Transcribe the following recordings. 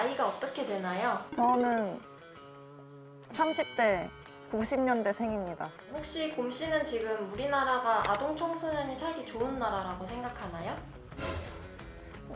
나이가 어떻게 되나요? 저는 30대 90년대 생입니다. 혹시 곰 씨는 지금 우리나라가 아동 청소년이 살기 좋은 나라라고 생각하나요?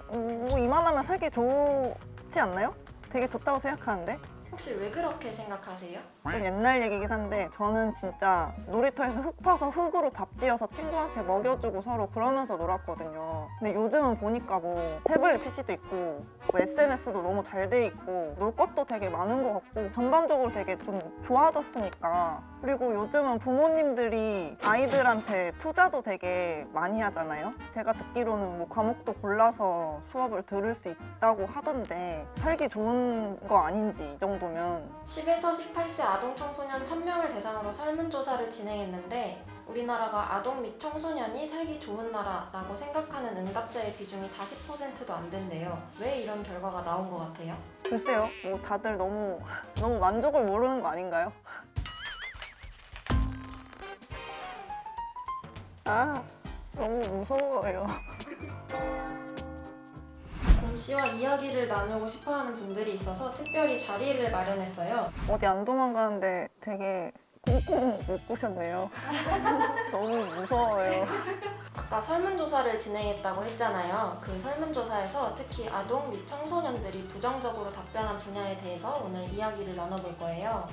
뭐 이만하면 살기 좋지 않나요? 되게 좋다고 생각하는데 혹시 왜 그렇게 생각하세요? 좀 옛날 얘기긴 한데 저는 진짜 놀이터에서 흙 파서 흙으로 밥 지어서 친구한테 먹여주고 서로 그러면서 놀았거든요. 근데 요즘은 보니까 뭐 태블릿 PC도 있고 뭐 SNS도 너무 잘 돼 있고 놀 것도 되게 많은 것 같고 전반적으로 되게 좀 좋아졌으니까 그리고 요즘은 부모님들이 아이들한테 투자도 되게 많이 하잖아요. 제가 듣기로는 뭐 과목도 골라서 수업을 들을 수 있다고 하던데 살기 좋은 거 아닌지 이 정도면 10에서 18세 아동 청소년 1000명을 대상으로 설문조사를 진행했는데 우리나라가 아동 및 청소년이 살기 좋은 나라라고 생각하는 응답자의 비중이 40%도 안 된대요. 왜 이런 결과가 나온 것 같아요? 글쎄요, 뭐 다들 너무 너무 만족을 모르는 거 아닌가요? 아, 너무 무서워요. 곰 씨와 이야기를 나누고 싶어하는 분들이 있어서 특별히 자리를 마련했어요. 어디 안 도망가는데 되게 꽁꽁 묶으셨네요. 너무 무서워요. 아까 설문조사를 진행했다고 했잖아요. 그 설문조사에서 특히 아동 및 청소년들이 부정적으로 답변한 분야에 대해서 오늘 이야기를 나눠볼 거예요.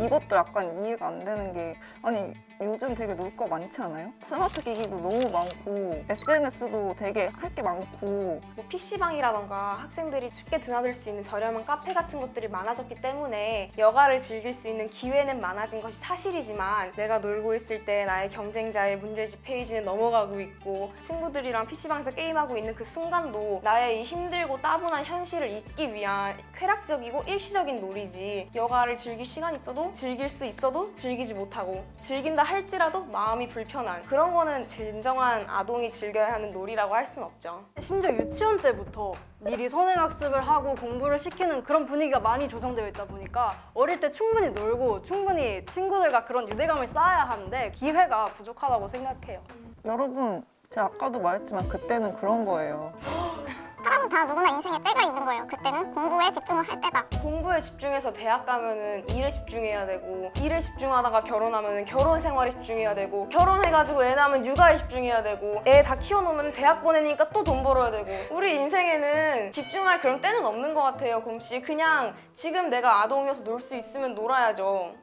이것도 약간 이해가 안 되는 게 아니 요즘 되게 놀 거 많지 않아요? 스마트 기기도 너무 많고 SNS도 되게 할 게 많고 뭐 PC방이라던가 학생들이 쉽게 드나들 수 있는 저렴한 카페 같은 것들이 많아졌기 때문에 여가를 즐길 수 있는 기회는 많아진 것이 사실이지만 내가 놀고 있을 때 나의 경쟁자의 문제집 페이지는 넘어가고 있고 친구들이랑 PC방에서 게임하고 있는 그 순간도 나의 이 힘들고 따분한 현실을 잊기 위한 쾌락적이고 일시적인 놀이지 여가를 즐길 시간이 있어도 즐길 수 있어도 즐기지 못하고 즐긴다 할지라도 마음이 불편한 그런 거는 진정한 아동이 즐겨야 하는 놀이라고 할 순 없죠. 심지어 유치원 때부터 미리 선행학습을 하고 공부를 시키는 그런 분위기가 많이 조성되어 있다 보니까 어릴 때 충분히 놀고 충분히 친구들과 그런 유대감을 쌓아야 하는데 기회가 부족하다고 생각해요. 여러분 제가 아까도 말했지만 그때는 그런 거예요. 다 누구나 인생에 때가 있는 거예요. 그때는 공부에 집중을 할 때다. 공부에 집중해서 대학 가면은 일에 집중해야 되고 일에 집중하다가 결혼하면은 결혼 생활에 집중해야 되고 결혼해가지고 애 낳으면 육아에 집중해야 되고 애 다 키워놓으면 대학 보내니까 또 돈 벌어야 되고 우리 인생에는 집중할 그런 때는 없는 것 같아요 곰씨 그냥 지금 내가 아동이어서 놀 수 있으면 놀아야죠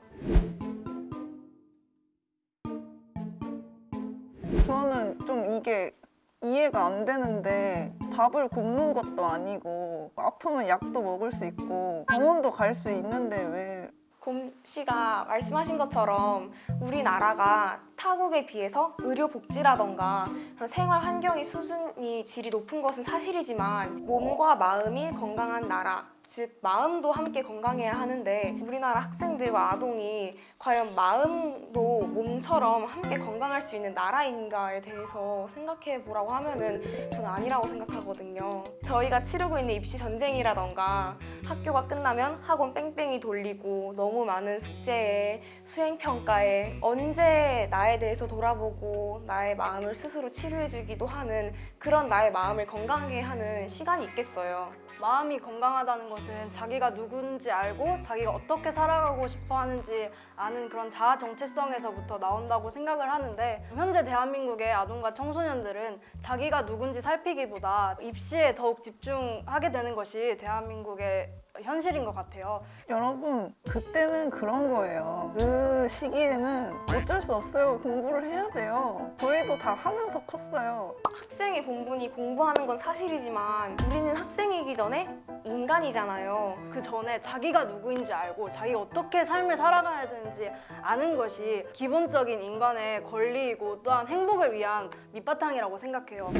저는 좀 이게 이해가 안 되는데 밥을 굶는 것도 아니고 아프면 약도 먹을 수 있고 병원도 갈 수 있는데 왜? 곰 씨가 말씀하신 것처럼 우리나라가 타국에 비해서 의료 복지라던가 그런 생활 환경의 수준이 질이 높은 것은 사실이지만 몸과 마음이 건강한 나라 즉 마음도 함께 건강해야 하는데 우리나라 학생들과 아동이 과연 마음도 몸처럼 함께 건강할 수 있는 나라인가에 대해서 생각해 보라고 하면은 저는 아니라고 생각하거든요. 저희가 치르고 있는 입시 전쟁이라던가 학교가 끝나면 학원 뺑뺑이 돌리고 너무 많은 숙제에 수행 평가에 언제 나에 대해서 돌아보고 나의 마음을 스스로 치료해주기도 하는 그런 나의 마음을 건강하게 하는 시간이 있겠어요. 마음이 건강하다는 것은 자기가 누군지 알고 자기가 어떻게 살아가고 싶어 하는지 아는 그런 자아 정체성에서부터 나온다고 생각을 하는데 현재 대한민국의 아동과 청소년들은 자기가 누군지 살피기보다 입시에 더욱 집중하게 되는 것이 대한민국의 현실인 것 같아요. 여러분 그때는 그런 거예요. 그 시기에는 어쩔 수 없어요. 공부를 해야 돼요. 저희도 다 하면서 컸어요. 학생의 공부니 공부하는 건 사실이지만 우리는 학생이기 전에 인간이잖아요. 그 전에 자기가 누구인지 알고 자기가 어떻게 삶을 살아가야 되는지 아는 것이 기본적인 인간의 권리이고 또한 행복을 위한 밑바탕이라고 생각해요.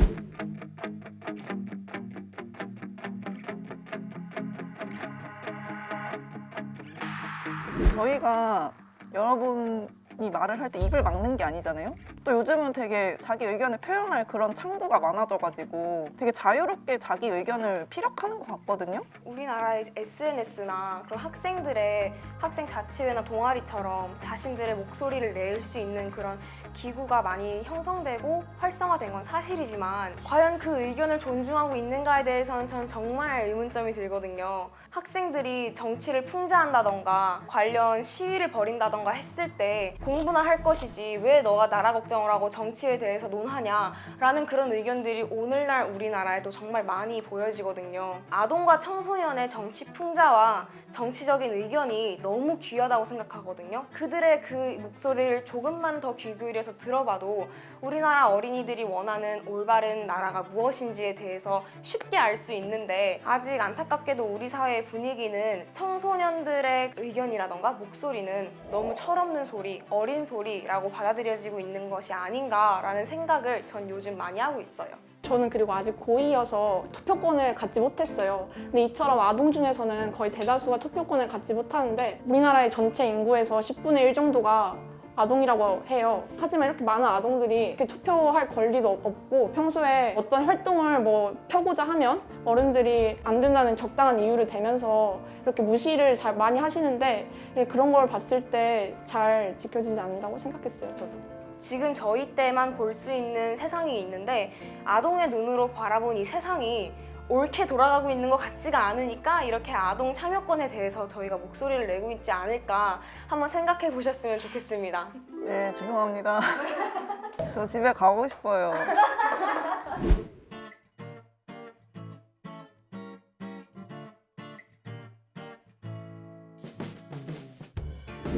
저희가 여러분이 말을 할 때 입을 막는 게 아니잖아요. 또 요즘은 되게 자기 의견을 표현할 그런 창구가 많아져가지고 되게 자유롭게 자기 의견을 피력하는 것 같거든요. 우리나라의 SNS나 그런 학생들의 학생 자치회나 동아리처럼 자신들의 목소리를 낼 수 있는 그런 기구가 많이 형성되고 활성화된 건 사실이지만 과연 그 의견을 존중하고 있는가에 대해서는 전 정말 의문점이 들거든요. 학생들이 정치를 풍자한다던가 관련 시위를 벌인다던가 했을 때 공부나 할 것이지 왜 너가 나라 걱정 을 하고 정치에 대해서 논하냐라는 그런 의견들이 오늘날 우리나라에도 정말 많이 보여지거든요. 아동과 청소년의 정치 풍자와 정치적인 의견이 너무 귀하다고 생각하거든요. 그들의 그 목소리를 조금만 더 귀 기울여서 들어봐도 우리나라 어린이들이 원하는 올바른 나라가 무엇인지에 대해서 쉽게 알 수 있는데 아직 안타깝게도 우리 사회의 분위기는 청소년들의 의견이라던가 목소리는 너무 철없는 소리, 어린 소리라고 받아들여지고 있는 것이 아닌가라는 생각을 전 요즘 많이 하고 있어요. 저는 그리고 아직 고2여서 투표권을 갖지 못했어요. 근데 이처럼 아동 중에서는 거의 대다수가 투표권을 갖지 못하는데 우리나라의 전체 인구에서 10분의 1 정도가 아동이라고 해요. 하지만 이렇게 많은 아동들이 이렇게 투표할 권리도 없- 없고 평소에 어떤 활동을 뭐 펴고자 하면 어른들이 안 된다는 적당한 이유를 대면서 이렇게 무시를 잘 많이 하시는데 그런 걸 봤을 때 잘 지켜지지 않는다고 생각했어요, 저도. 지금 저희 때만 볼 수 있는 세상이 있는데 아동의 눈으로 바라본 이 세상이 옳게 돌아가고 있는 것 같지가 않으니까 이렇게 아동 참여권에 대해서 저희가 목소리를 내고 있지 않을까 한번 생각해 보셨으면 좋겠습니다. 네, 죄송합니다. 저 집에 가고 싶어요.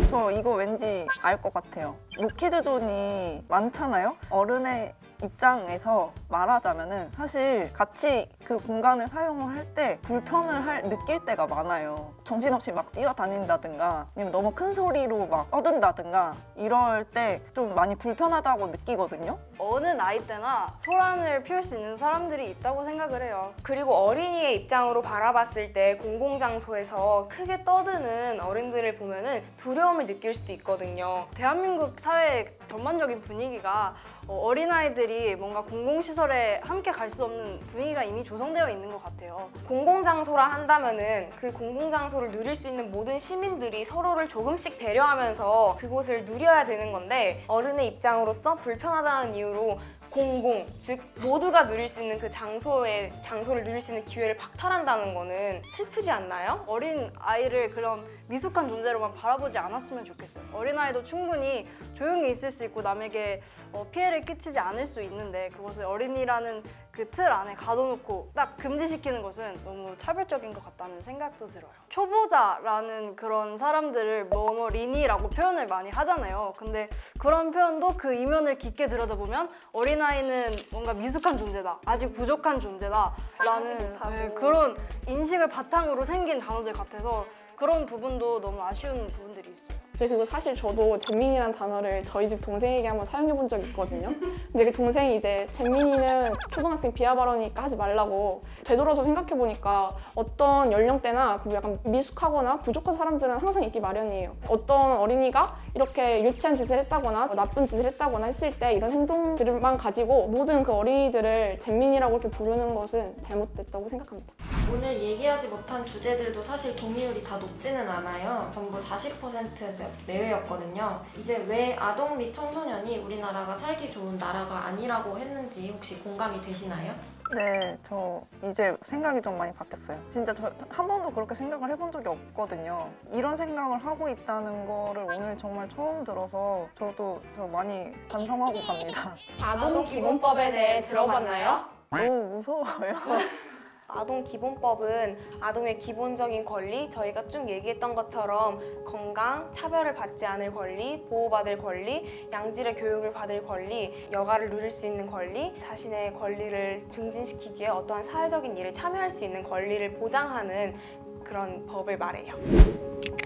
저 이거 왠지 알 것 같아요. 노키드존이 많잖아요? 어른의 입장에서 말하자면은 사실 같이 그 공간을 사용을 할 때 불편을 할, 느낄 때가 많아요. 정신없이 막 뛰어다닌다든가 아니면 너무 큰 소리로 막 떠든다든가 이럴 때 좀 많이 불편하다고 느끼거든요. 어느 나이 때나 소란을 피울 수 있는 사람들이 있다고 생각을 해요. 그리고 어린이의 입장으로 바라봤을 때 공공장소에서 크게 떠드는 어른들을 보면 은 두려움을 느낄 수도 있거든요. 대한민국 사회의 전반적인 분위기가 어, 어린아이들이 뭔가 공공시설에 함께 갈 수 없는 분위기가 이미 조성되어 있는 것 같아요. 공공장소라 한다면 은 그 공공장소를 누릴 수 있는 모든 시민들이 서로를 조금씩 배려하면서 그곳을 누려야 되는 건데 어른의 입장으로서 불편하다는 이유로 공공, 즉 모두가 누릴 수 있는 그 장소의 장소를 누릴 수 있는 기회를 박탈한다는 거는 슬프지 않나요? 어린 아이를 그런 미숙한 존재로만 바라보지 않았으면 좋겠어요. 어린 아이도 충분히 조용히 있을 수 있고 남에게 어, 피해를 끼치지 않을 수 있는데 그것을 어린이라는 그 틀 안에 가둬놓고 딱 금지시키는 것은 너무 차별적인 것 같다는 생각도 들어요. 초보자라는 그런 사람들을 뭐뭐리니라고 표현을 많이 하잖아요. 근데 그런 표현도 그 이면을 깊게 들여다보면 어린아이는 뭔가 미숙한 존재다. 아직 부족한 존재다. 라는. 네, 그런 인식을 바탕으로 생긴 단어들 같아서 그런 부분도 너무 아쉬운 부분들이 있어요. 네, 그리고 사실 저도 잼민이라는 단어를 저희 집 동생에게 한번 사용해 본 적이 있거든요. 근데 그 동생이 이제 잼민이는 초등학생 비하 발언이니까 하지 말라고 되돌아서 생각해 보니까 어떤 연령대나 그 약간 미숙하거나 부족한 사람들은 항상 있기 마련이에요. 어떤 어린이가 이렇게 유치한 짓을 했다거나 뭐 나쁜 짓을 했다거나 했을 때 이런 행동들만 가지고 모든 그 어린이들을 잼민이라고 이렇게 부르는 것은 잘못됐다고 생각합니다. 오늘 얘기하지 못한 주제들도 사실 동의율이 다 높지는 않아요. 전부 40% 내외였거든요. 이제 왜 아동 및 청소년이 우리나라가 살기 좋은 나라가 아니라고 했는지 혹시 공감이 되시나요? 네, 저 이제 생각이 좀 많이 바뀌었어요. 진짜 저 한 번도 그렇게 생각을 해본 적이 없거든요. 이런 생각을 하고 있다는 거를 오늘 정말 처음 들어서 저도 저 많이 반성하고 갑니다. 아동 기본법에 대해 들어봤나요? 너무 무서워요. 아동 기본법은 아동의 기본적인 권리, 저희가 쭉 얘기했던 것처럼 건강, 차별을 받지 않을 권리, 보호받을 권리, 양질의 교육을 받을 권리, 여가를 누릴 수 있는 권리, 자신의 권리를 증진시키기 위해 어떠한 사회적인 일에 참여할 수 있는 권리를 보장하는 그런 법을 말해요.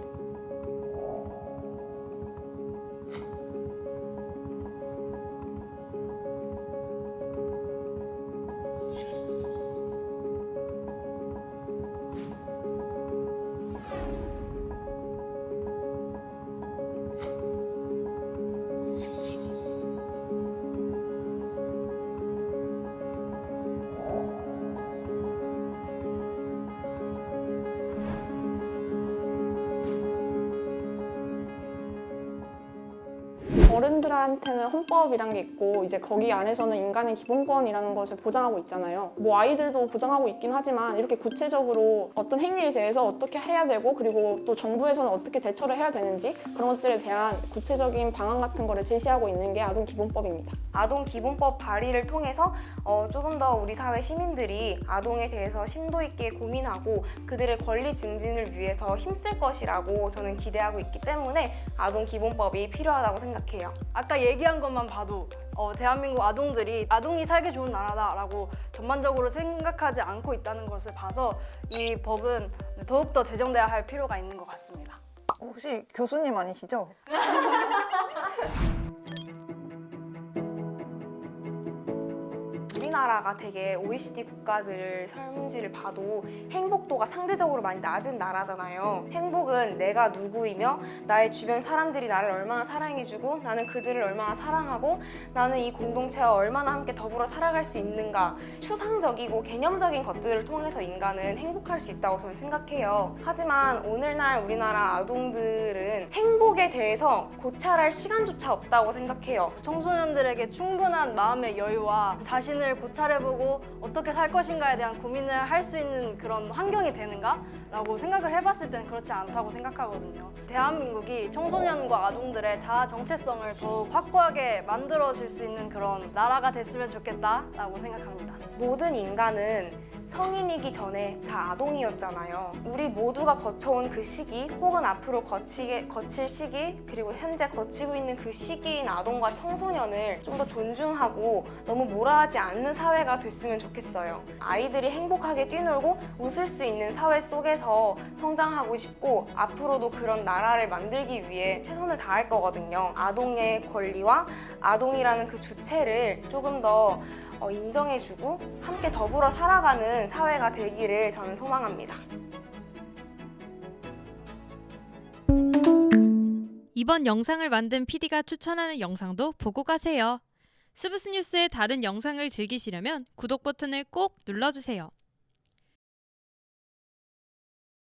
어른들한테는 헌법이란 게 있고 이제 거기 안에서는 인간의 기본권이라는 것을 보장하고 있잖아요. 뭐 아이들도 보장하고 있긴 하지만 이렇게 구체적으로 어떤 행위에 대해서 어떻게 해야 되고 그리고 또 정부에서는 어떻게 대처를 해야 되는지 그런 것들에 대한 구체적인 방안 같은 거를 제시하고 있는 게 아동 기본법입니다. 아동 기본법 발의를 통해서 어, 조금 더 우리 사회 시민들이 아동에 대해서 심도 있게 고민하고 그들의 권리 증진을 위해서 힘쓸 것이라고 저는 기대하고 있기 때문에 아동 기본법이 필요하다고 생각해요. 아까 얘기한 것만 봐도 어, 대한민국 아동들이 아동이 살기 좋은 나라다라고 전반적으로 생각하지 않고 있다는 것을 봐서 이 법은 더욱더 제정돼야 할 필요가 있는 것 같습니다. 혹시 교수님 아니시죠? 우리나라가 되게 OECD 국가들 설문지를 봐도 행복도가 상대적으로 많이 낮은 나라잖아요. 행복은 내가 누구이며 나의 주변 사람들이 나를 얼마나 사랑해주고 나는 그들을 얼마나 사랑하고 나는 이 공동체와 얼마나 함께 더불어 살아갈 수 있는가 추상적이고 개념적인 것들을 통해서 인간은 행복할 수 있다고 저는 생각해요. 하지만 오늘날 우리나라 아동들은 행복에 대해서 고찰할 시간조차 없다고 생각해요. 청소년들에게 충분한 마음의 여유와 자신을 고찰해보고 어떻게 살 것인가에 대한 고민을 할 수 있는 그런 환경이 되는가? 라고 생각을 해봤을 때는 그렇지 않다고 생각하거든요. 대한민국이 청소년과 아동들의 자아 정체성을 더욱 확고하게 만들어줄 수 있는 그런 나라가 됐으면 좋겠다라고 생각합니다. 모든 인간은 성인이기 전에 다 아동이었잖아요. 우리 모두가 거쳐온 그 시기, 혹은 앞으로 거치게, 거칠 시기, 그리고 현재 거치고 있는 그 시기인 아동과 청소년을 좀 더 존중하고 너무 몰아하지 않는 사회가 됐으면 좋겠어요. 아이들이 행복하게 뛰놀고 웃을 수 있는 사회 속에서 성장하고 싶고 앞으로도 그런 나라를 만들기 위해 최선을 다할 거거든요. 아동의 권리와 아동이라는 그 주체를 조금 더 어, 인정해주고 함께 더불어 살아가는 사회가 되기를 저는 소망합니다. 이번 영상을 만든 PD가 추천하는 영상도 보고 가세요. 스브스 뉴스의 다른 영상을 즐기시려면 구독 버튼을 꼭 눌러주세요.